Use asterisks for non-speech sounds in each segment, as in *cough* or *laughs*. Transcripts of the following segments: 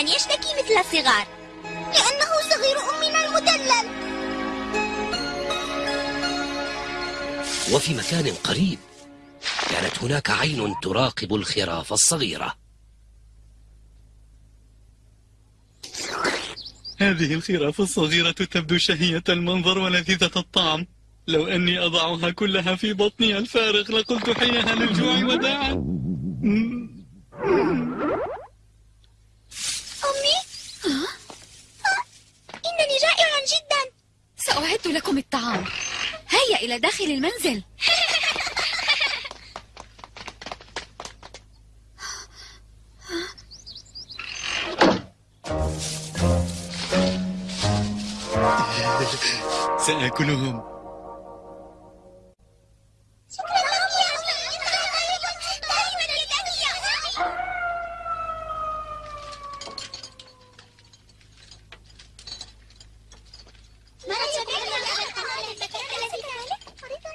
دائما يشتكي مثل الصغار لأنه صغير أمنا المدلل. وفي مكان قريب كانت هناك عين تراقب الخراف الصغيرة. هذه الخراف الصغيرة تبدو شهية المنظر ولذيذة الطعم. لو أني أضعها كلها في بطني الفارغ لقلت حينها للجوع وداعا. سأعد لكم الطعام. هيا إلى داخل المنزل. سآكلهم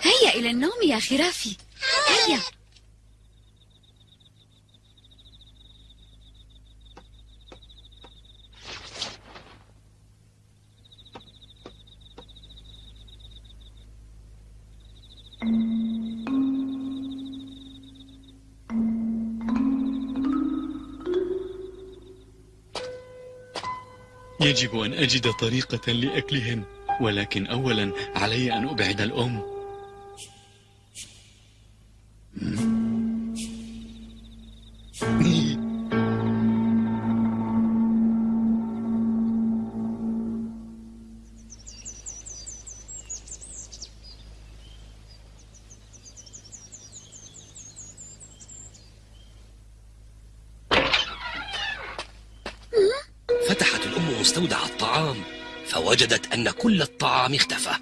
هيا إلى النوم يا خرافي هيا يجب أن أجد طريقة لأكلهن ولكن أولا علي أن أبعد الأم. مستودع الطعام فوجدت أن كل الطعام اختفى.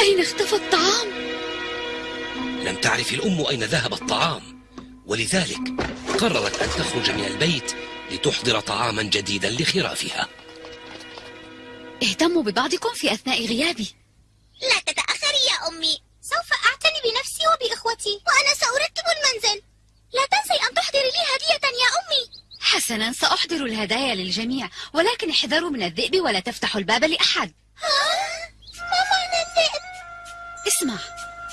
أين اختفى الطعام؟ لم تعرف الأم أين ذهب الطعام ولذلك قررت أن تخرج من البيت لتحضر طعاما جديدا لخرافها. اهتموا ببعضكم في أثناء غيابي لا تتأخري يا أمي سوف أعتني بنفسي وبإخوتي وأنا سأرتب المنزل لا تنسي أن تحضري لي هدية يا أمي حسنا سأحضر الهدايا للجميع ولكن احذروا من الذئب ولا تفتحوا الباب لأحد. ما معنى الذئب؟ اسمع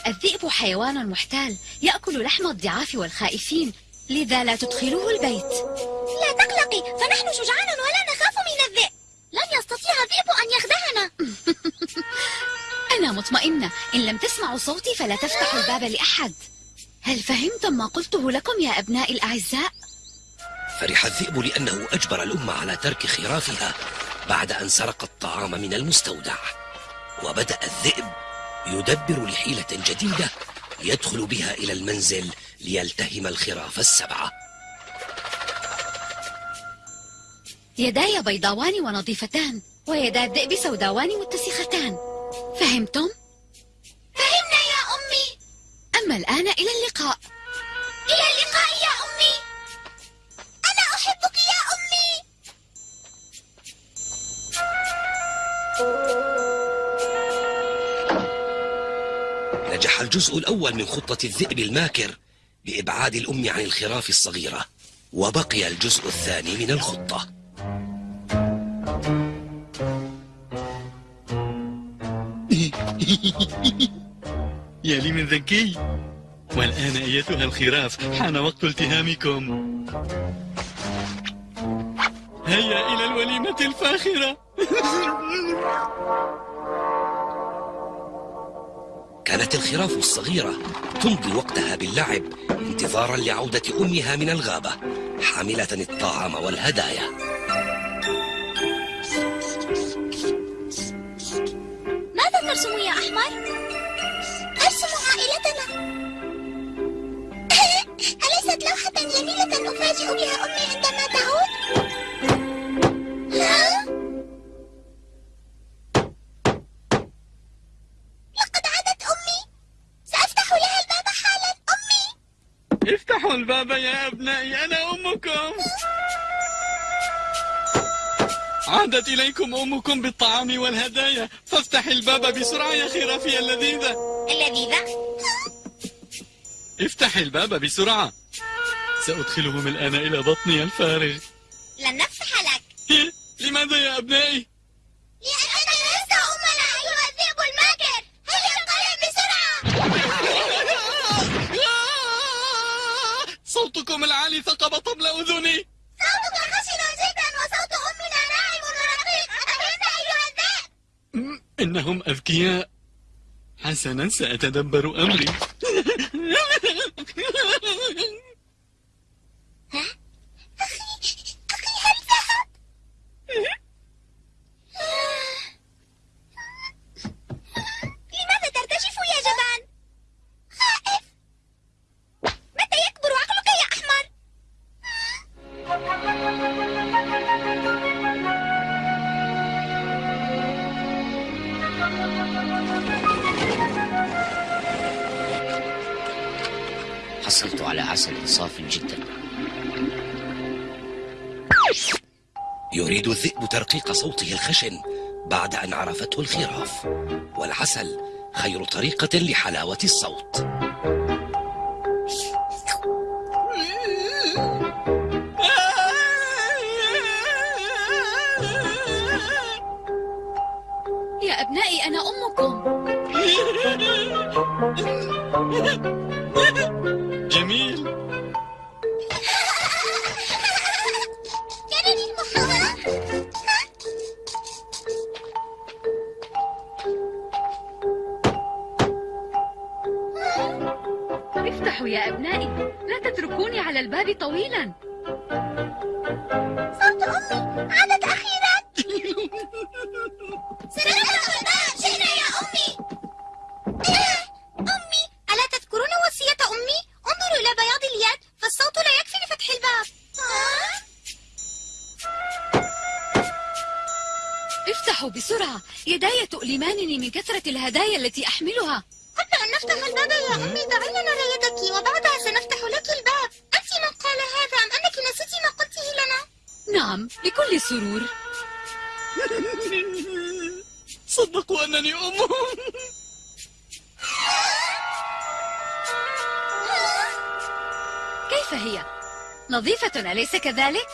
الذئب حيوان محتال يأكل لحم الضعاف والخائفين لذا لا تدخلوه البيت. لا تقلقي فنحن شجعان ولا نخاف من الذئب. لن يستطيع الذئب أن يخدعنا. *laughs* أنا مطمئنة إن لم تسمعوا صوتي فلا تفتحوا الباب لأحد. هل فهمتم ما قلته لكم يا أبنائي الأعزاء؟ فرح الذئب لأنه أجبر الأم على ترك خرافها بعد أن سرق الطعام من المستودع. وبدأ الذئب يدبر لحيلة جديدة يدخل بها إلى المنزل ليلتهم الخراف السبعة. يداي بيضاوان ونظيفتان ويدا الذئب سوداوان متسختان. فهمتم؟ فهمنا يا أمي. أما الآن إلى اللقاء. الجزء الأول من خطة الذئب الماكر بإبعاد الأم عن الخراف الصغيرة وبقي الجزء الثاني من الخطة. *laughs* يا لي من ذكي والآن أيتها الخراف حان وقت التهامكم. هيا إلى الوليمة الفاخرة. *laughs* كانت الخراف الصغيرة تمضي وقتها باللعب انتظارا لعودة أمها من الغابة حاملة الطعام والهدايا. أبنائي أنا أمكم. عادت إليكم أمكم بالطعام والهدايا. فافتح الباب بسرعة يا خرافي اللذيذة. اللذيذة. افتح الباب بسرعة. سأدخلهم الآن إلى بطني الفارغ. لن نفتح لك. *laughs* لماذا يا أبنائي؟ ثقب طبل أذني. صوتك خشن جدا وصوت أمنا ناعم ورقيق أفهمت أيها الذئب إنهم أذكياء. حسنا سأتدبر أمري أخي هل ذهب؟ لماذا ترتجف يا جبان؟ خائف متى يكبر عقلك يا أحمر؟ حصلت على عسل صاف جدا. يريد الذئب ترقيق صوته الخشن بعد أن عرفته الخراف. والعسل خير طريقة لحلاوة الصوت. أنا أمكم. *laughs* افتحوا بسرعة يداي تؤلمانني من كثرة الهدايا التي أحملها قبل أن نفتح الباب يا أمي دعي لنا يدك وبعدها سنفتح لك الباب أنت من قال هذا أم أنك نسيتي ما قلته لنا؟ نعم بكل سرور *laughs* صدقوا أنني أمهم *laughs* كيف هي؟ نظيفة أليس كذلك؟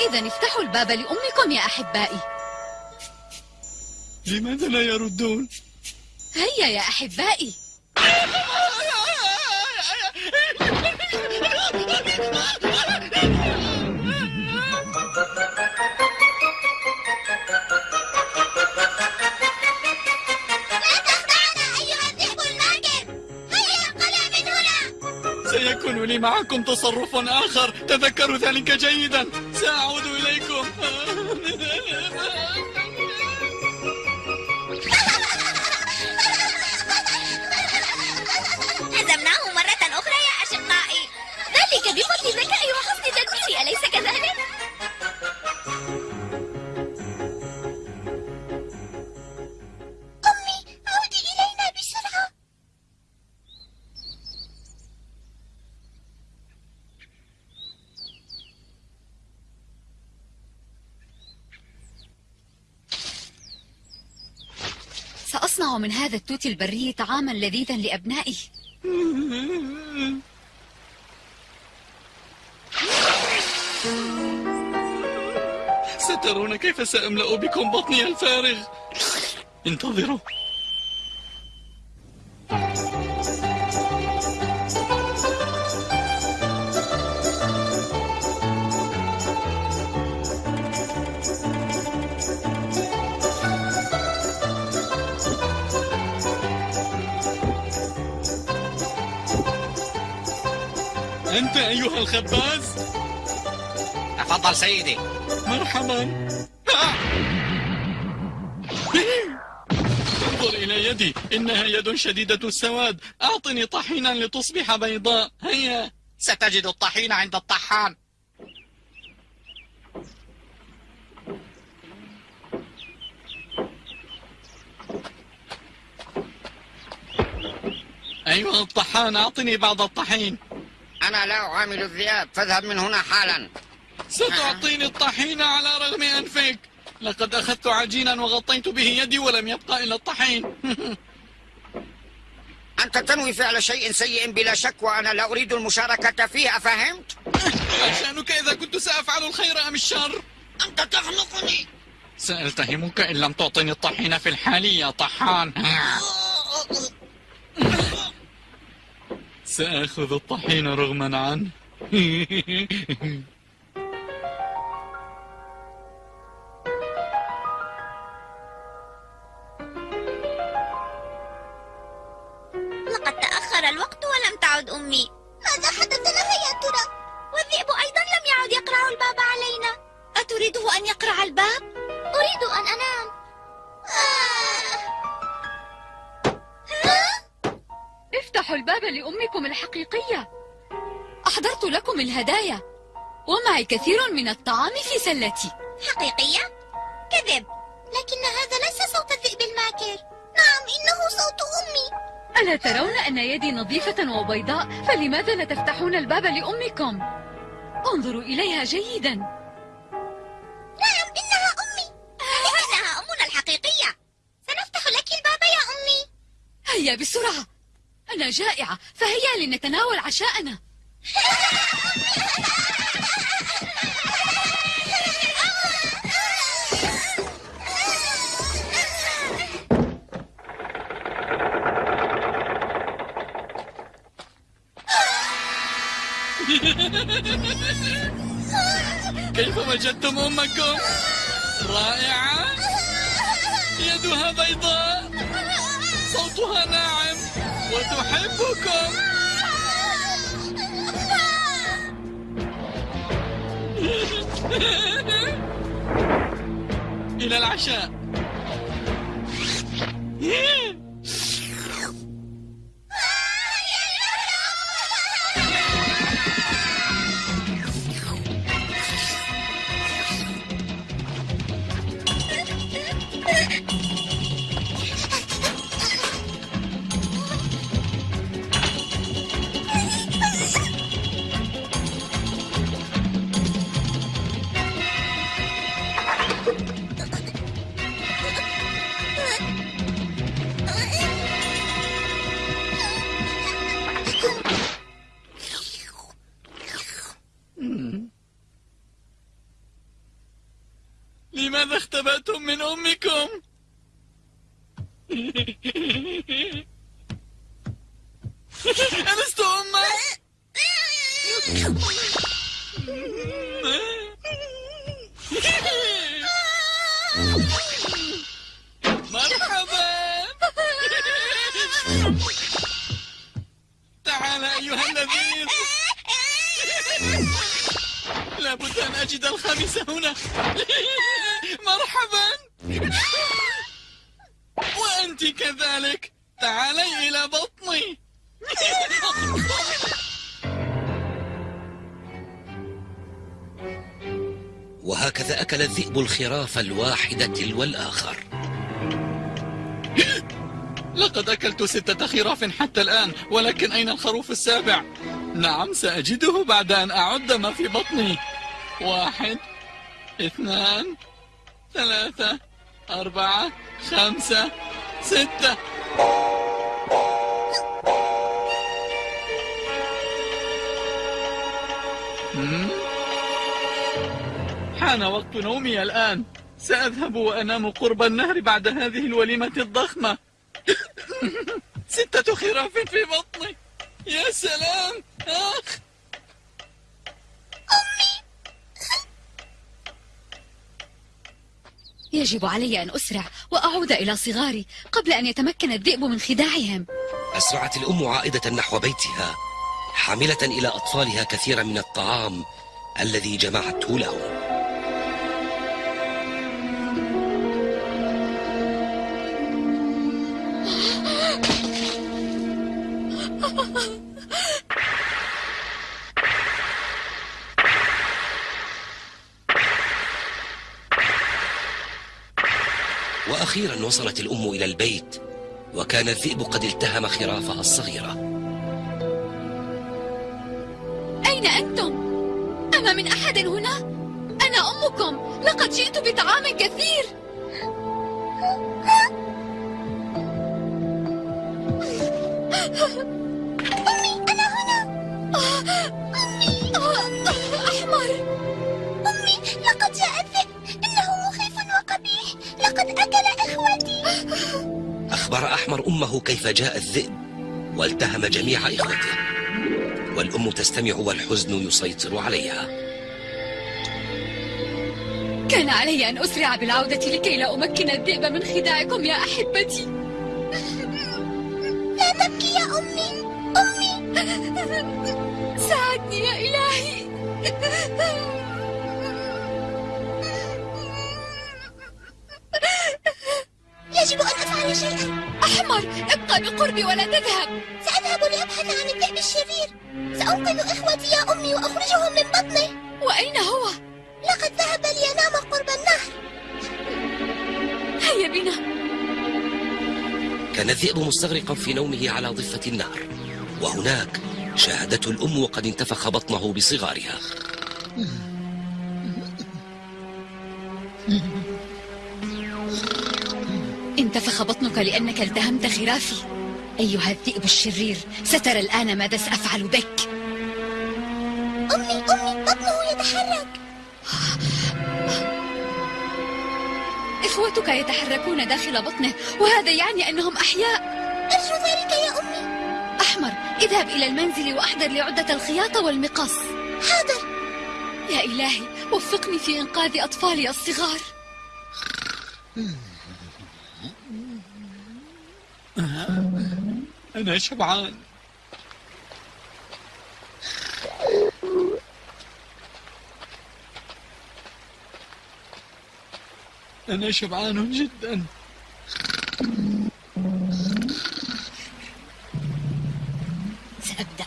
إذا افتحوا الباب لأمكم يا أحبائي لماذا لا يردون؟ هيا يا أحبائي. لا تخدعنا أيها الذئب الماكر هيا انقلع من هنا. سيكون لي معكم تصرف آخر. تذكروا ذلك جيدا. سأعود سأصنع من هذا التوت البري طعاما لذيذا لأبنائي سترون كيف سأملأ بكم بطني الفارغ؟ انتظروا. أنت أيها الخباز. تفضل سيدي. مرحبا. انظر إلى يدي. إنها يد شديدة السواد. أعطني طحينا لتصبح بيضاء. هيا. ستجد الطحين عند الطحان. أيها الطحان أعطني بعض الطحين. أنا لا أعامل الذئاب فاذهب من هنا حالا. ستعطيني الطحين على رغم أنفك. لقد أخذت عجينا وغطيت به يدي ولم يبقى إلا الطحين. *laughs* أنت تنوي فعل شيء سيء بلا شك وأنا لا أريد المشاركة فيه أفهمت؟ ما شأنك إذا كنت سأفعل الخير أم الشر؟ أنت تخنقني سألتهمك إن لم تعطني الطحين في الحال يا طحان. *laughs* سآخذ الطحين رغما عنه. *laughs* كثير من الطعام في سلتي. حقيقية؟ كذب. لكن هذا ليس صوت الذئب الماكر. نعم إنه صوت أمي. ألا ترون أن يدي نظيفة وبيضاء؟ فلماذا لا تفتحون الباب لأمكم؟ انظروا إليها جيدا. نعم إنها أمي. إنها أمنا الحقيقية. سنفتح لك الباب يا أمي. هيا بسرعة. أنا جائعة فهيا لنتناول عشاءنا. *laughs* كيف وجدتم أمكم؟ رائعة. يدها بيضاء. صوتها ناعم. وتحبكم. إلى العشاء. أكل الذئب الخراف الواحد تلو الآخر *laughs* لقد أكلت ستة خراف حتى الآن ولكن أين الخروف السابع؟ نعم سأجده بعد أن أعد ما في بطني واحد اثنان ثلاثة أربعة خمسة ستة مم؟ حان وقت نومي الآن. سأذهب وأنام قرب النهر بعد هذه الوليمة الضخمة. *laughs* ستة خراف في بطني. يا سلام آخ. يجب علي أن أسرع وأعود إلى صغاري قبل أن يتمكن الذئب من خداعهم. أسرعت الأم عائدة نحو بيتها حاملة إلى أطفالها كثيرا من الطعام الذي جمعته لهم. وأخيرا وصلت الأم إلى البيت وكان الذئب قد التهم خرافها الصغيرة. أين أنتم؟ أما من أحد هنا؟ أنا أمكم. لقد جئت بطعام كثير. أمي أنا هنا. أمي أحمر. لقد أكل إخوتي. أخبر أحمر أمه كيف جاء الذئب والتهم جميع إخوته. والأم تستمع والحزن يسيطر عليها. كان علي أن أسرع بالعودة لكي لا أمكن الذئب من خداعكم يا أحبتي. لا تبكي يا أمي. أمي. ساعدني يا إلهي. شيئا أحمر ابقى بقربي ولا تذهب. سأذهب لأبحث عن الذئب الشرير. سأنقذ إخوتي يا أمي وأخرجهم من بطنه وأين هو؟ لقد ذهب لينام قرب النهر. هيا بنا. كان الذئب مستغرقا في نومه على ضفة النهر. وهناك شاهدته الأم وقد انتفخ بطنه بصغارها. انتفخ بطنك لأنك التهمت خرافي. أيها الذئب الشرير سترى الآن ماذا سأفعل بك. أمي أمي بطنه يتحرك. إخوتك يتحركون داخل بطنه وهذا يعني أنهم أحياء. أرجو ذلك يا أمي. أحمر اذهب إلى المنزل وأحضر لي عدة الخياطة والمقص. حاضر. يا إلهي وفقني في إنقاذ أطفالي الصغار. أنا شبعان. أنا شبعان جدا. سأبدأ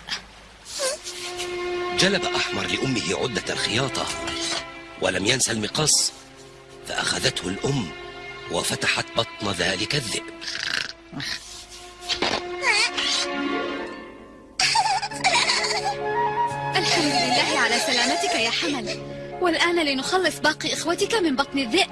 جلب أحمر لأمه عدة الخياطة ولم ينسى المقص فأخذته الأم. وفتحت بطن ذلك الذئب. الحمد لله على سلامتك يا حمل. والآن لنخلص باقي إخوتك من بطن الذئب.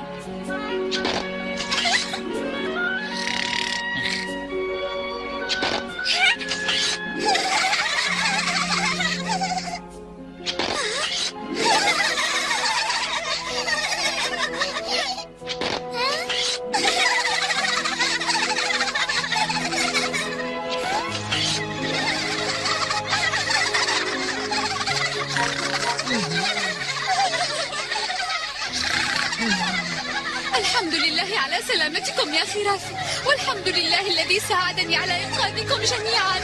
سلامتكم يا خرافي والحمد لله الذي ساعدني على إنقاذكم جميعا.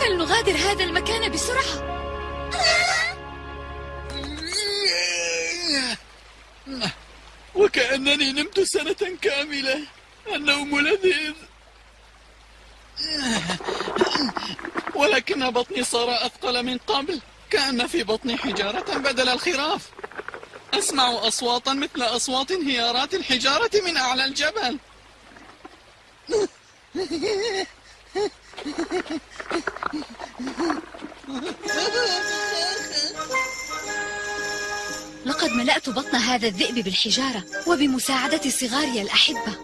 فلنغادر هذا المكان بسرعة. وكأنني نمت سنة كاملة. النوم لذيذ. ولكن بطني صار أثقل من قبل. كأن في بطني حجارة بدل الخراف. أسمع أصواتا مثل أصوات انهيارات الحجارة من أعلى الجبل. لقد ملأت بطن هذا الذئب بالحجارة وبمساعدة صغاري الأحبة.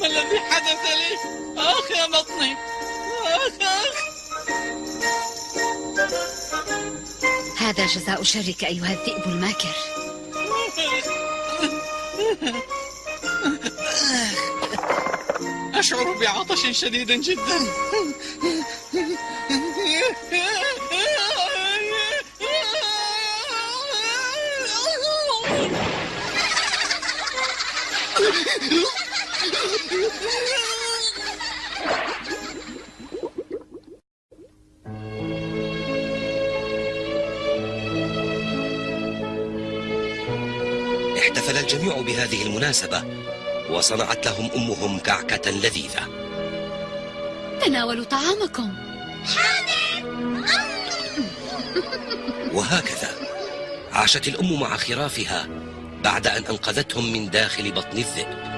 ما الذي حدث لي؟ آخ يا بطني. آخ آخ. هذا جزاء شرك أيها الذئب الماكر. *laughs* أشعر بعطش شديد جدا. *laughs* بهذه المناسبة وصنعت لهم أمهم كعكة لذيذة. تناولوا طعامكم. *laughs* وهكذا. عاشت الأم مع خرافها بعد أن أنقذتهم من داخل بطن الذئب.